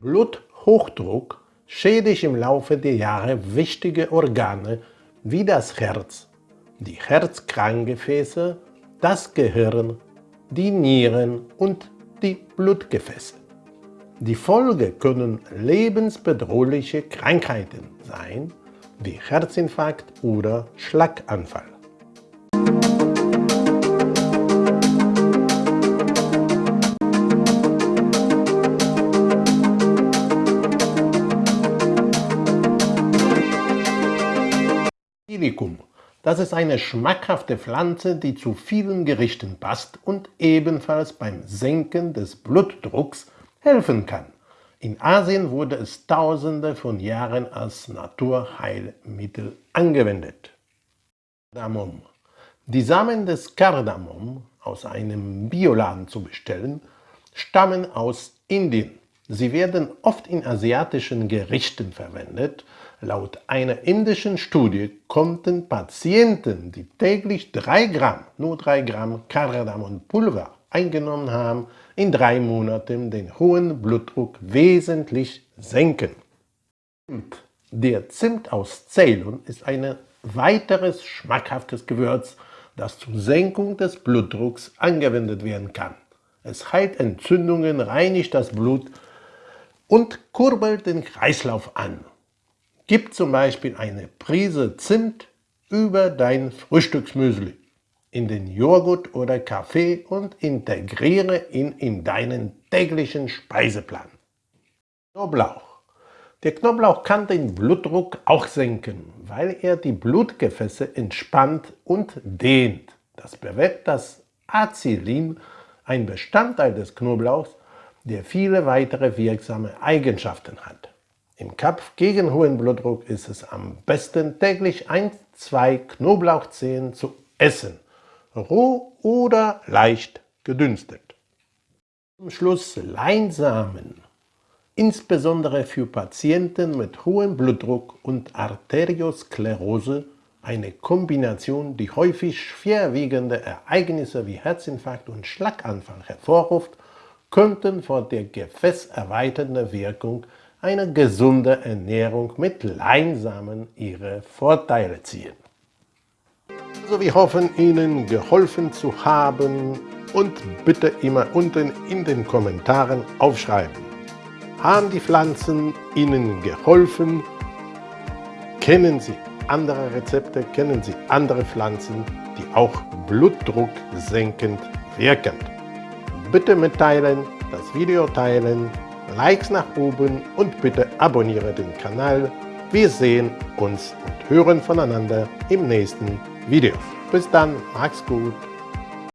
Bluthochdruck schädigt im Laufe der Jahre wichtige Organe wie das Herz, die Herzkranzgefäße, das Gehirn, die Nieren und die Blutgefäße. Die Folge können lebensbedrohliche Krankheiten sein, wie Herzinfarkt oder Schlaganfall. Basilikum. Das ist eine schmackhafte Pflanze, die zu vielen Gerichten passt und ebenfalls beim Senken des Blutdrucks helfen kann. In Asien wurde es tausende von Jahren als Naturheilmittel angewendet. Kardamom. Die Samen des Kardamom, aus einem Bioladen zu bestellen, stammen aus Indien. Sie werden oft in asiatischen Gerichten verwendet. Laut einer indischen Studie konnten Patienten, die täglich 3 Gramm, nur 3 Gramm Kardamonpulver eingenommen haben, in drei Monaten den hohen Blutdruck wesentlich senken. Der Zimt aus Ceylon ist ein weiteres schmackhaftes Gewürz, das zur Senkung des Blutdrucks angewendet werden kann. Es heilt Entzündungen, reinigt das Blut und kurbelt den Kreislauf an. Gib zum Beispiel eine Prise Zimt über dein Frühstücksmüsli, in den Joghurt oder Kaffee und integriere ihn in deinen täglichen Speiseplan. Knoblauch. Der Knoblauch kann den Blutdruck auch senken, weil er die Blutgefäße entspannt und dehnt. Das bewirkt das Acylin, ein Bestandteil des Knoblauchs, der viele weitere wirksame Eigenschaften hat. Im Kampf gegen hohen Blutdruck ist es am besten täglich ein, zwei Knoblauchzehen zu essen, roh oder leicht gedünstet. Zum Schluss Leinsamen. Insbesondere für Patienten mit hohem Blutdruck und Arteriosklerose eine Kombination, die häufig schwerwiegende Ereignisse wie Herzinfarkt und Schlaganfall hervorruft könnten von der gefäßerweiternden Wirkung einer gesunden Ernährung mit Leinsamen ihre Vorteile ziehen. Also wir hoffen Ihnen geholfen zu haben und bitte immer unten in den Kommentaren aufschreiben. Haben die Pflanzen Ihnen geholfen? Kennen Sie andere Rezepte? Kennen Sie andere Pflanzen, die auch Blutdruck senkend wirken? Bitte mitteilen, das Video teilen, Likes nach oben und bitte abonniere den Kanal. Wir sehen uns und hören voneinander im nächsten Video. Bis dann, macht's gut.